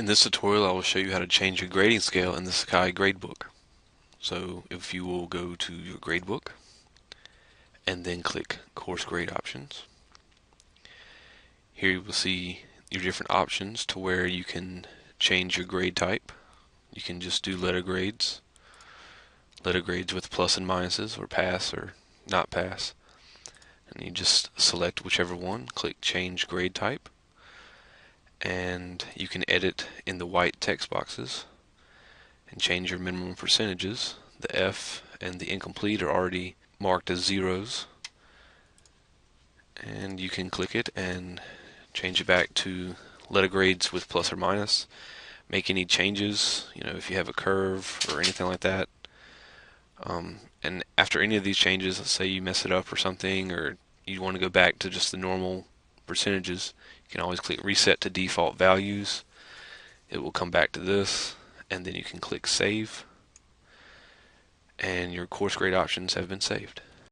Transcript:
In this tutorial I will show you how to change your grading scale in the Sakai gradebook. So if you will go to your gradebook and then click course grade options. Here you will see your different options to where you can change your grade type. You can just do letter grades, letter grades with plus and minuses or pass or not pass. And you just select whichever one, click change grade type and you can edit in the white text boxes and change your minimum percentages. The F and the incomplete are already marked as zeros. And you can click it and change it back to letter grades with plus or minus. Make any changes you know if you have a curve or anything like that. Um, and after any of these changes let's say you mess it up or something or you want to go back to just the normal percentages you can always click reset to default values. It will come back to this and then you can click save and your course grade options have been saved.